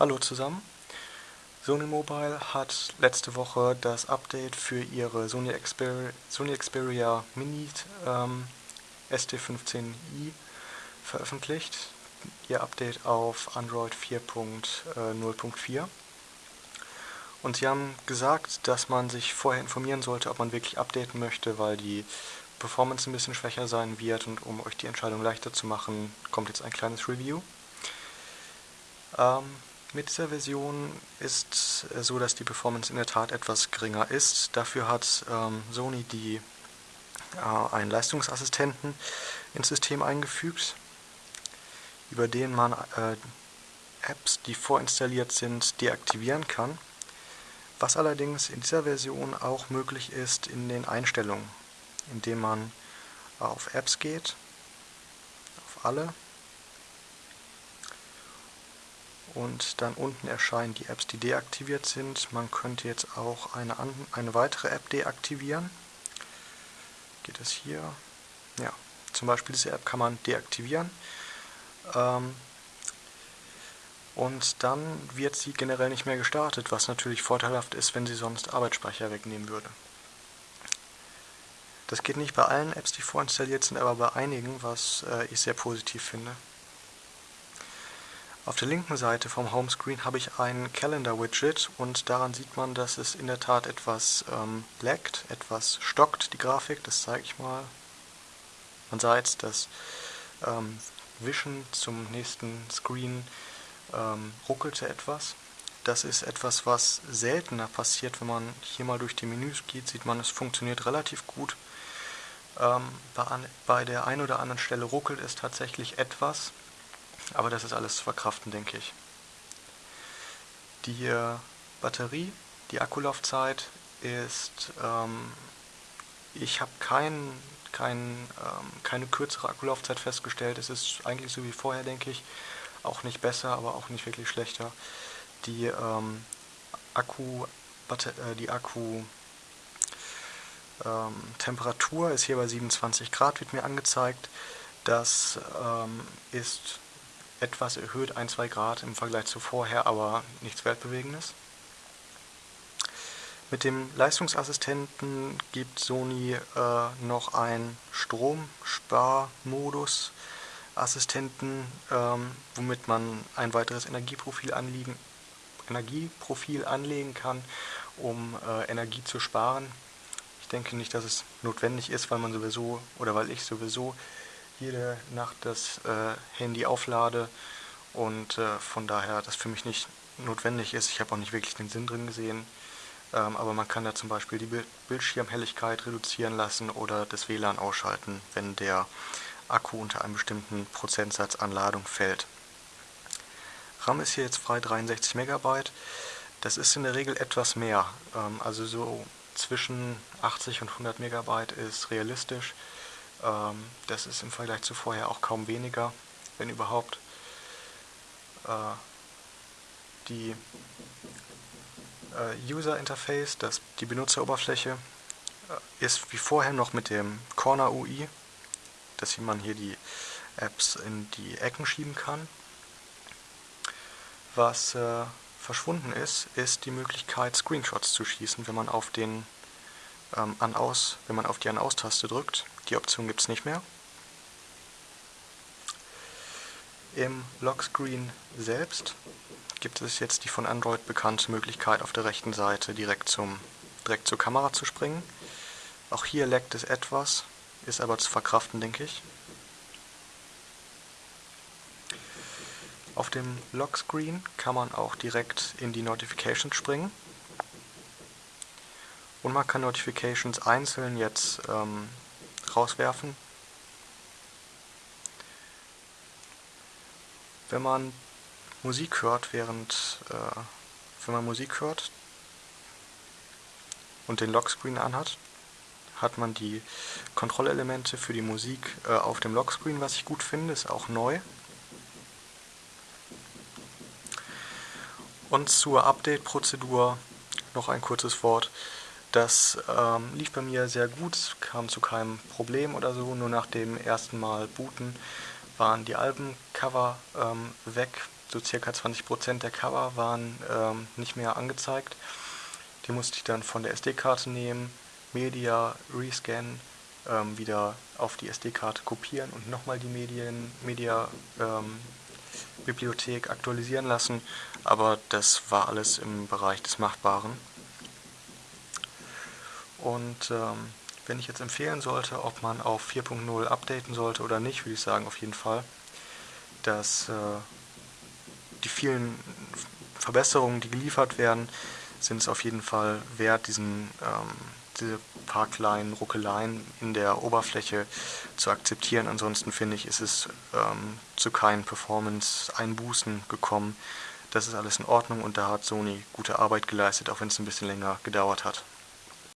Hallo zusammen. Sony Mobile hat letzte Woche das Update für ihre Sony Xperia, Sony Xperia Mini ähm, ST15i veröffentlicht. Ihr Update auf Android 4.0.4. Und sie haben gesagt, dass man sich vorher informieren sollte, ob man wirklich updaten möchte, weil die Performance ein bisschen schwächer sein wird und um euch die Entscheidung leichter zu machen, kommt jetzt ein kleines Review. Ähm, mit dieser Version ist es so, dass die Performance in der Tat etwas geringer ist. Dafür hat ähm, Sony die, äh, einen Leistungsassistenten ins System eingefügt, über den man äh, Apps, die vorinstalliert sind, deaktivieren kann. Was allerdings in dieser Version auch möglich ist in den Einstellungen, indem man auf Apps geht, auf alle und dann unten erscheinen die Apps, die deaktiviert sind. Man könnte jetzt auch eine, eine weitere App deaktivieren. Geht es hier? Ja, zum Beispiel diese App kann man deaktivieren. Ähm, und dann wird sie generell nicht mehr gestartet, was natürlich vorteilhaft ist, wenn sie sonst Arbeitsspeicher wegnehmen würde. Das geht nicht bei allen Apps, die vorinstalliert sind, aber bei einigen, was äh, ich sehr positiv finde. Auf der linken Seite vom Homescreen habe ich ein Calendar-Widget und daran sieht man, dass es in der Tat etwas ähm, laggt, etwas stockt, die Grafik, das zeige ich mal. Man sah jetzt, dass ähm, Wischen zum nächsten Screen ähm, ruckelte etwas. Das ist etwas, was seltener passiert, wenn man hier mal durch die Menüs geht, sieht man, es funktioniert relativ gut. Ähm, bei, bei der einen oder anderen Stelle ruckelt es tatsächlich etwas, aber das ist alles zu verkraften, denke ich. Die äh, Batterie, die Akkulaufzeit ist, ähm, ich habe kein, kein, ähm, keine kürzere Akkulaufzeit festgestellt. Es ist eigentlich so wie vorher, denke ich. Auch nicht besser, aber auch nicht wirklich schlechter. Die ähm, Akku, äh, die Akku ähm, Temperatur ist hier bei 27 Grad, wird mir angezeigt. Das ähm, ist etwas erhöht, 1-2 Grad im Vergleich zu vorher, aber nichts Weltbewegendes. Mit dem Leistungsassistenten gibt Sony äh, noch einen Stromsparmodus Assistenten, ähm, womit man ein weiteres Energieprofil anlegen, Energieprofil anlegen kann, um äh, Energie zu sparen. Ich denke nicht, dass es notwendig ist, weil man sowieso oder weil ich sowieso jede Nacht das äh, Handy auflade und äh, von daher das für mich nicht notwendig ist. Ich habe auch nicht wirklich den Sinn drin gesehen, ähm, aber man kann da zum Beispiel die Bildschirmhelligkeit reduzieren lassen oder das WLAN ausschalten, wenn der Akku unter einem bestimmten Prozentsatz an Ladung fällt. RAM ist hier jetzt frei 63 MB. Das ist in der Regel etwas mehr, ähm, also so zwischen 80 und 100 MB ist realistisch. Ähm, das ist im Vergleich zu vorher auch kaum weniger, wenn überhaupt. Äh, die äh, User Interface, das, die Benutzeroberfläche, äh, ist wie vorher noch mit dem Corner UI, dass man hier die Apps in die Ecken schieben kann. Was äh, verschwunden ist, ist die Möglichkeit Screenshots zu schießen, wenn man auf den ähm, an aus, wenn man auf die An-Aus-Taste drückt. Die Option gibt es nicht mehr. Im Lockscreen selbst gibt es jetzt die von Android bekannte Möglichkeit, auf der rechten Seite direkt, zum, direkt zur Kamera zu springen. Auch hier leckt es etwas, ist aber zu verkraften, denke ich. Auf dem Lockscreen kann man auch direkt in die Notifications springen. Und man kann Notifications einzeln jetzt ähm, rauswerfen. Wenn man Musik hört, während äh, wenn man Musik hört und den Lockscreen anhat, hat man die Kontrollelemente für die Musik äh, auf dem Lockscreen, was ich gut finde, ist auch neu. Und zur Update-Prozedur noch ein kurzes Wort. Das ähm, lief bei mir sehr gut, kam zu keinem Problem oder so. Nur nach dem ersten Mal booten waren die Albencover ähm, weg. so circa 20% der Cover waren ähm, nicht mehr angezeigt. Die musste ich dann von der SD-Karte nehmen, Media, Rescan, ähm, wieder auf die SD-Karte kopieren und nochmal die Medien, Media ähm, Bibliothek aktualisieren lassen, aber das war alles im Bereich des Machbaren. Und ähm, wenn ich jetzt empfehlen sollte, ob man auf 4.0 updaten sollte oder nicht, würde ich sagen auf jeden Fall, dass äh, die vielen Verbesserungen, die geliefert werden, sind es auf jeden Fall wert, diesen, ähm, diese paar kleinen Ruckeleien in der Oberfläche zu akzeptieren. Ansonsten finde ich, ist es ähm, zu keinen Performance-Einbußen gekommen. Das ist alles in Ordnung und da hat Sony gute Arbeit geleistet, auch wenn es ein bisschen länger gedauert hat.